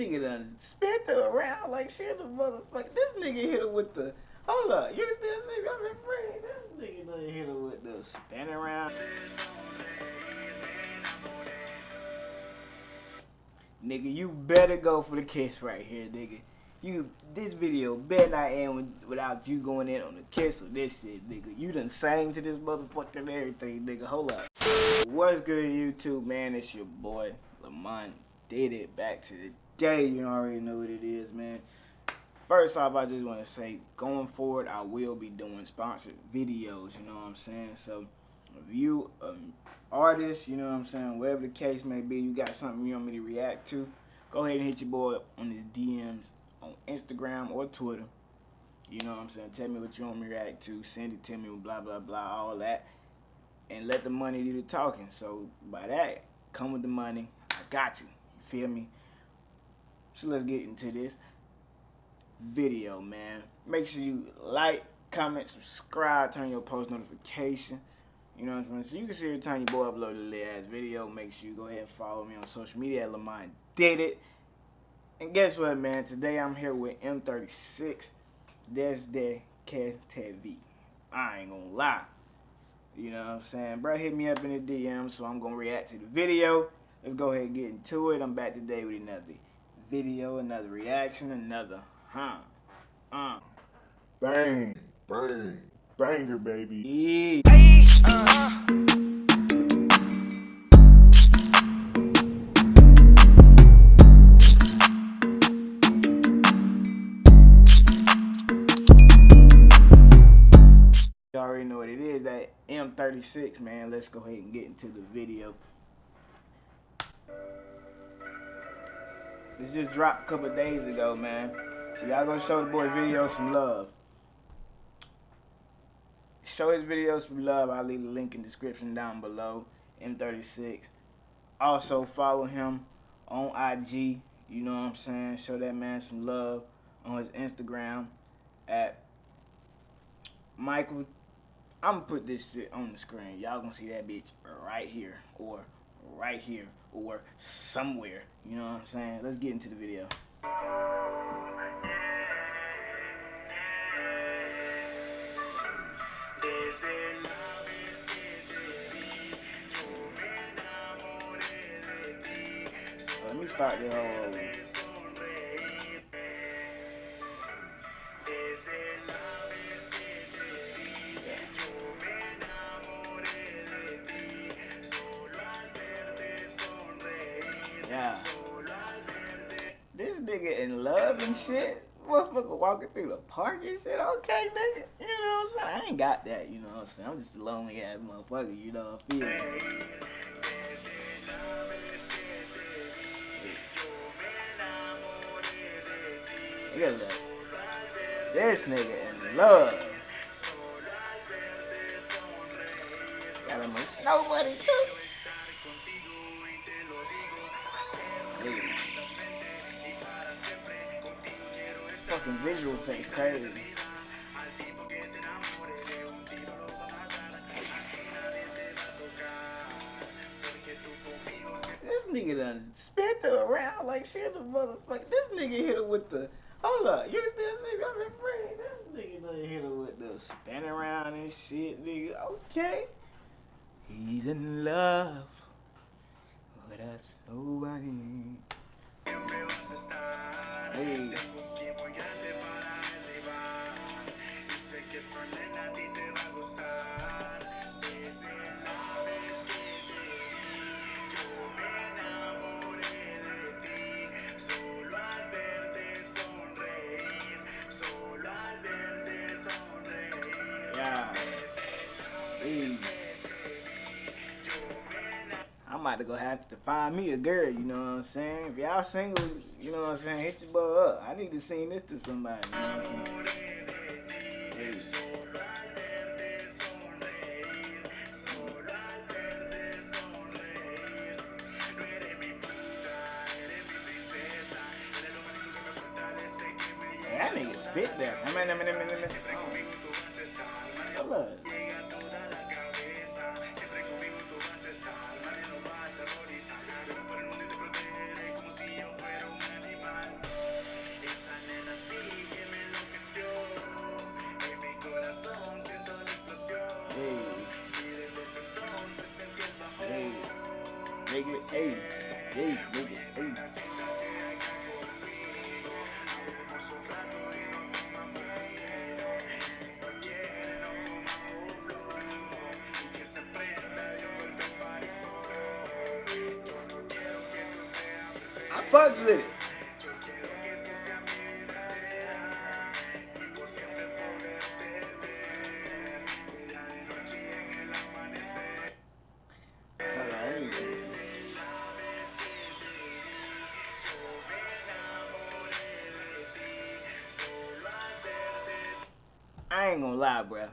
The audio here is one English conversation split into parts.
nigga done spent her around like shit the motherfucker. This nigga hit her with the hold up. You still see me? I'm in. This nigga done hit her with the spin around. Nigga, you better go for the kiss right here, nigga. You this video better not end with, without you going in on the kiss or this shit, nigga. You done sang to this motherfucker and everything, nigga. Hold up. What's good, YouTube, man? It's your boy Lamont. Did it back to the day. You already know what it is, man. First off, I just want to say, going forward, I will be doing sponsored videos. You know what I'm saying? So, if you um, artist, you know what I'm saying, whatever the case may be, you got something you want me to react to, go ahead and hit your boy on his DMs on Instagram or Twitter. You know what I'm saying? Tell me what you want me to react to, send it to me, blah, blah, blah, all that. And let the money do the talking. So by that, come with the money. I got you. You feel me? So let's get into this video, man. Make sure you like, comment, subscribe, turn your post notification. You know what I'm saying? So you can see every time your boy upload a little ass video. Make sure you go ahead and follow me on social media at Lamont Did It. And guess what, man? Today I'm here with M36 Desde Vi. I ain't gonna lie. You know what I'm saying? Bro, hit me up in the DM, so I'm gonna react to the video. Let's go ahead and get into it. I'm back today with another video, another reaction, another huh. Uh. Bang, bang, banger, baby. Yeah. Uh-huh. You already know what it is, that M36, man. Let's go ahead and get into the video. This just dropped a couple days ago, man. So y'all gonna show the boy video some love. Show his video some love. I'll leave the link in the description down below. M36. Also follow him on IG. You know what I'm saying? Show that man some love on his Instagram at Michael. I'm gonna put this shit on the screen. Y'all gonna see that bitch right here or right here or somewhere. You know what I'm saying? Let's get into the video. Let me start the whole in and shit. Motherfucker walking through the park and shit. Okay, nigga. You know what I'm saying? I ain't got that, you know what I'm saying? I'm just a lonely ass motherfucker, you know what I feel? Look at that. This nigga in love. Got him a buddy too. Fucking visual face crazy. This nigga done spent her around like shit the motherfucker. This nigga hit her with the hold up, you still see me? I'm. This nigga done hit her with the spin around and shit, nigga. Okay. He's in love with us nobody. About to go have to find me a girl, you know what I'm saying? If y'all single, you know what I'm saying, hit your boy up. I need to sing this to somebody, you know. That nigga spit there. I with it. I ain't gonna lie, bruh.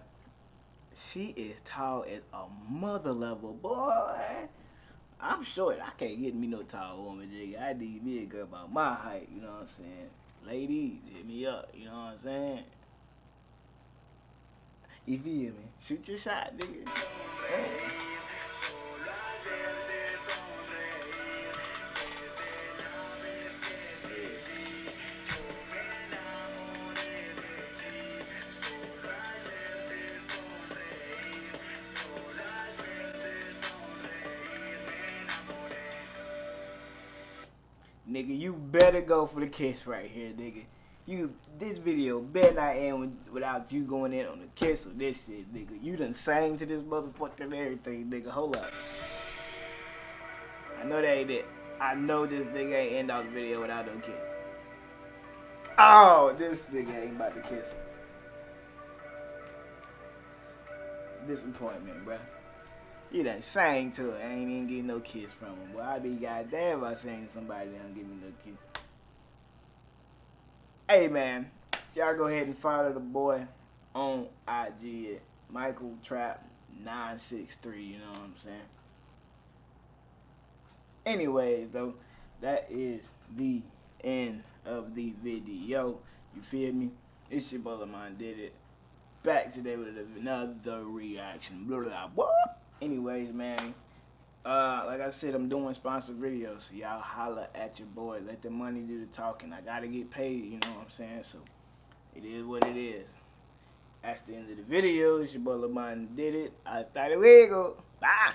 She is tall as a mother level, boy. I'm short. I can't get me no tall woman, nigga. I need me a girl about my height, you know what I'm saying? Ladies, hit me up, you know what I'm saying? You feel me? Shoot your shot, nigga. Nigga, you better go for the kiss right here, nigga. You this video better not end with, without you going in on the kiss or this shit, nigga. You done sang to this motherfucker and everything, nigga. Hold up. I know that ain't it. I know this nigga ain't end off the video without no kiss. Oh, this nigga ain't about to kiss. Disappointment, bruh. You done sang to her, ain't even getting no kiss from him. Boy, I be goddamn if I sang to somebody that don't give me no kiss. Hey man, y'all go ahead and follow the boy on IG at Michael Trap 963, you know what I'm saying? Anyways though, that is the end of the video. You feel me? It's your brother mine did it. Back today with another reaction. Blah, blah, blah. Anyways, man. Uh, like I said, I'm doing sponsored videos. So y'all holla at your boy. Let the money do the talking. I gotta get paid, you know what I'm saying? So it is what it is. That's the end of the video. It's your boy Lamont did it. I thought it wiggle. Bye.